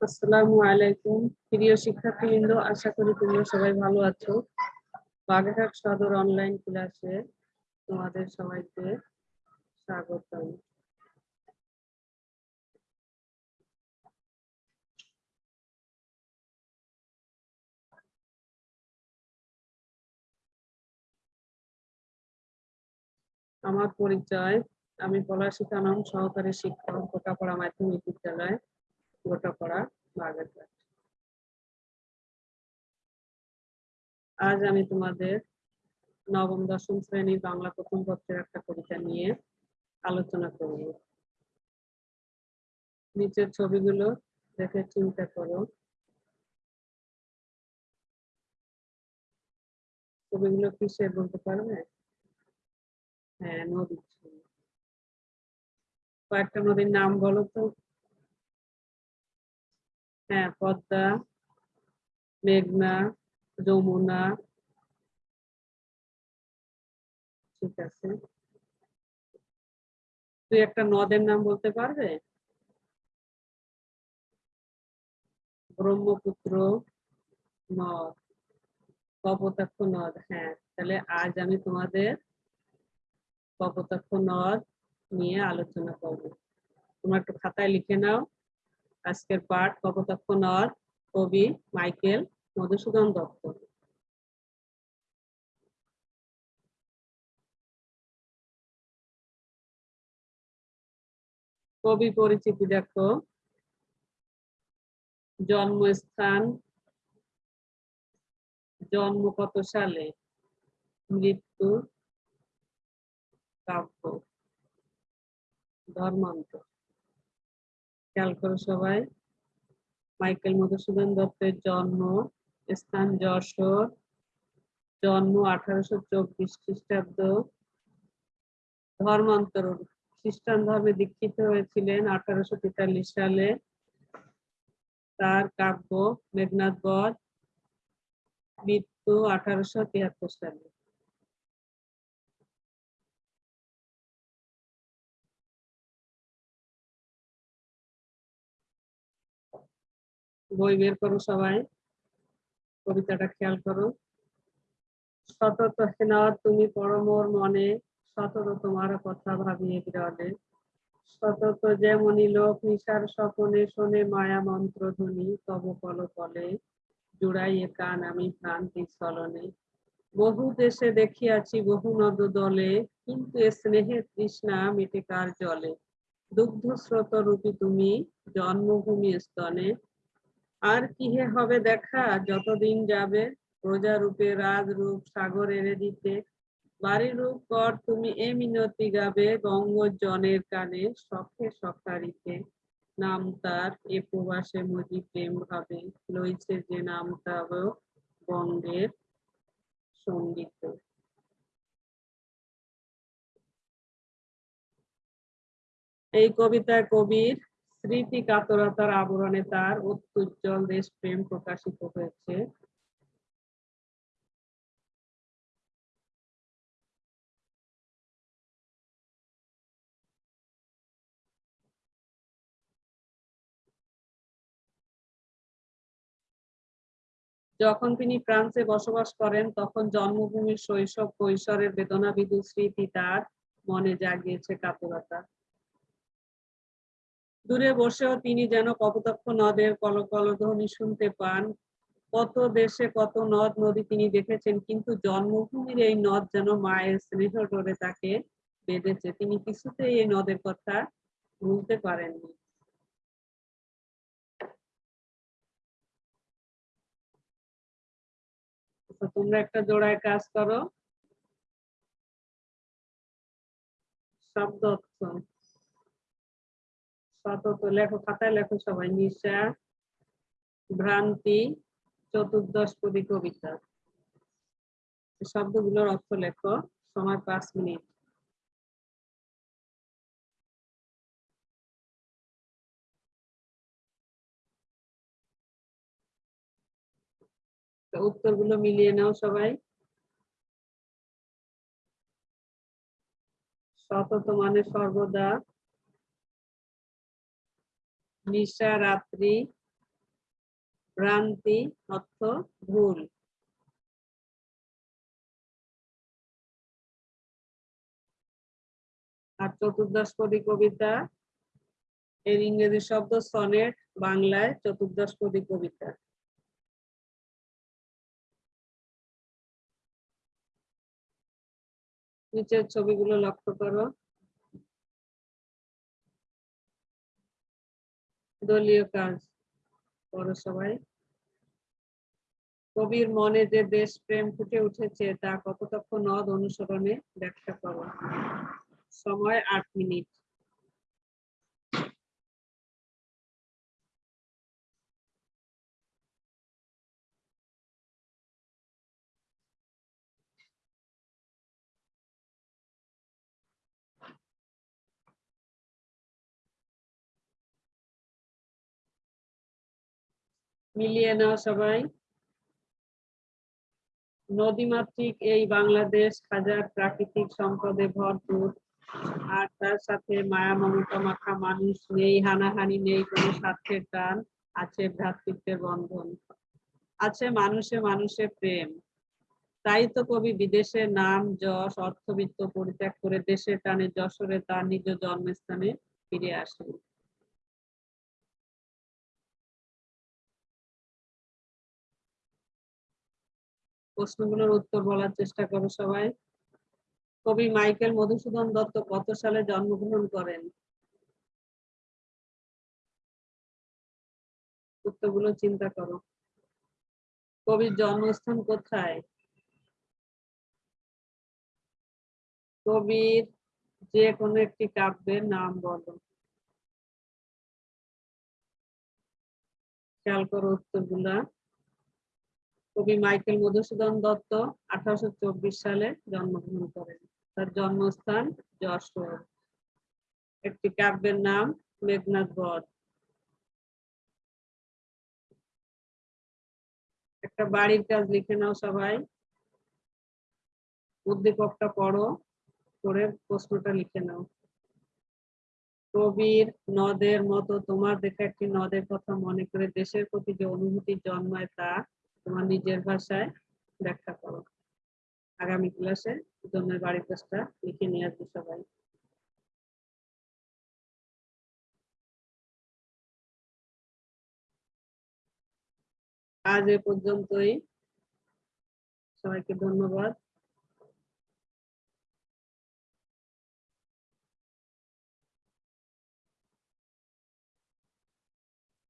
আসসালামু আলাইকুম। প্রিয় শিক্ষার্থীবৃন্দ, আশা করি তোমরা সবাই ভালো আছো। বাগেরহাট সদর অনলাইন ক্লাসে তোমাদের সবাইকে স্বাগতম। আমার পরিচয়, আমি পলাশী কানম সহকারী শিক্ষক গোটাপাড়া মাধ্যমিক বিদ্যালয়। গোটাপাড়া বাগেরহাট আজ আমি তোমাদের নবম, দশম শ্রেণির বাংলা প্রথম পত্রের একটা কবিতা নিয়ে আলোচনা করব। নিচের ছবিগুলো দেখে চিন্তা করো। ছবিগুলো কিসের বলতে পারবে? হ্যাঁ নদীর ছবি। কয়েকটা নদীর নাম বলো তো। হ্যাঁ পদ্মা, মেঘনা, যমুনা। ঠিক আছে। তুই একটা নদের নাম বলতে পারবে? ব্রহ্মপুত্র নদ, কপোতাক্ষ নদ। হ্যাঁ তাহলে আজ আমি তোমাদের কপোতাক্ষ নদ নিয়ে আলোচনা করব। তোমরা একটু খাতায় লিখে নাও। আজকের পাঠ কপোতাক্ষ নদ কবি মাইকেল মধুসূদন দত্ত। কবি পরিচিতি দেখো। জন্মস্থান জন্ম কত সালে? মৃত্যু কাব্য। ধর্মান্তর। খেয়াল করো সবাই। মাইকেল মধুসূদন দত্তের জন্ম, স্থান যশোর, জন্ম আঠারোশো চব্বিশ খ্রিস্টাব্দ। ধর্মান্তরণ খ্রিস্টান ধর্মে দীক্ষিত হয়েছিলেন আঠারোশো তেতাল্লিশ সালে। তার কাব্য মেঘনাথ বধ মৃত্যু আঠারোশো তিয়াত্তর সালে। বই বের করো সবাই। কবিতাটা খেয়াল করো। সতত হেনার তুমি পরমর মনে, সতত তোমার কথা ভাবিয়ে বিরলে। সতত যেমনি লোক নিশার স্বপনে শোনে মায়া মন্ত্র ধ্বনি, তব কল কলে জুড়াইয়ে কান আমি ভ্রান্তি চলনে বহু দেশে দেখিয়াছি, বহু নদ দলে, কিন্তু এ স্নেহের তৃষ্ণা মেটে কার জলে? দুগ্ধ স্রোত রূপী তুমি, জন্মভূমি স্তনে আর কি হবে দেখা? যতদিন যাবে প্রজা রূপে রাজরূপ, সাগর এনে দিতে বাড়ি রূপ কর, তুমি এ মিনতি গাবে বঙ্গ জনের কানে শখে সকারিতে নাম তার, এ প্রবাসে মজি প্রেম ভাবে। লইছে যে নাম তাব বঙ্গের সংগীত। এই কবিতা কবির স্মৃতি কাতরতার আবরণে তার অত্যুজ্জ্বল দেশপ্রেম প্রকাশিত হয়েছে। যখন তিনি ফ্রান্সে বসবাস করেন, তখন জন্মভূমির শৈশব কৈশোরের বেদনাবিদু স্মৃতি তার মনে জাগিয়েছে কাতরতা। দূরে বসেও তিনি যেন কপোতাক্ষ নদের কলকলধ্বনি শুনতে পান। কত দেশে কত নদ, নদী তিনি দেখেছেন, কিন্তু জন্মভূমির এই নদ যেন মায়ের স্নেহ ডোরে তাকে বেঁধেছে। তিনি কিছুতেই এই নদের কথা ভুলতে পারেননি। তোমরা একটা জোড়ায় কাজ করো। শব্দ সতত লেখো খাতায় লেখো সবাই নিশা ভ্রান্তি চতুর্দশ পদী কবিতা। শব্দগুলোর অর্থ লেখো, সময় পাঁচ মিনিট। উত্তরগুলো মিলিয়ে নাও সবাই। মানে সর্বদা নিশা রাত্রি ভ্রান্তি অর্থ ভুল। আর চতুর্দশ পদী কবিতা এর ইংরেজি শব্দ সনেট, বাংলায় চতুর্দশ পদী কবিতা নিচের ছবিগুলো লক্ষ্য করো। দলীয় কাজ করো সবাই। কবির মনে যে দেশ প্রেম ফুটে উঠেছে, তা কতটক্ষ নদ অনুসরণে ব্যাখ্যা করো। সময় আট মিনিট। মিলিয়ে নাও সবাই। নদীমাতৃক এই বাংলাদেশ হাজার প্রাকৃতিক সম্পদে ভরপুর। আর তার সাথে মায়া মমতা মাখা মানুষ নেই, হানাহানি নেই, কোনো স্বার্থের টান আছে ভ্রাতৃত্বের বন্ধন। আছে মানুষে মানুষে প্রেম। তাই তো কবি বিদেশে নাম, যশ, অর্থবিত্ত পরিত্যাগ করে দেশের টানে যশোরে তার নিজ জন্মস্থানে ফিরে আসেন। প্রশ্নগুলোর উত্তর বলার চেষ্টা করো সবাই। কবি মাইকেল মধুসূদন দত্ত কত সালে জন্মগ্রহণ করেন? উত্তরগুলো চিন্তা করো। কবির জন্মস্থান কোথায়? কবির যে কোনো একটি কাব্যের নাম বলো। খেয়াল করো উত্তরগুলা। কবি মাইকেল মধুসূদন দত্ত আঠারোশো সালে জন্মগ্রহণ করেন। তার জন্মস্থান যশোর। একটি কাব্যের নাম মেঘনাথ বধ একটা বাড়ির কাজ লিখে নাও সবাই। উদ্দীপকটা পড়ো করে প্রশ্নটা লিখে নাও। কবির নদের মতো তোমার দেখা একটি নদের কথা মনে করে দেশের প্রতি যে অনুভূতি জন্মায় তা তোমার নিজের ভাষায় ব্যাখ্যা করো। আগামী ক্লাসে জন্মের বাড়ির কাজটা লিখে নিয়ে আসবে সবাই। আজ এ পর্যন্তই। সবাইকে ধন্যবাদ।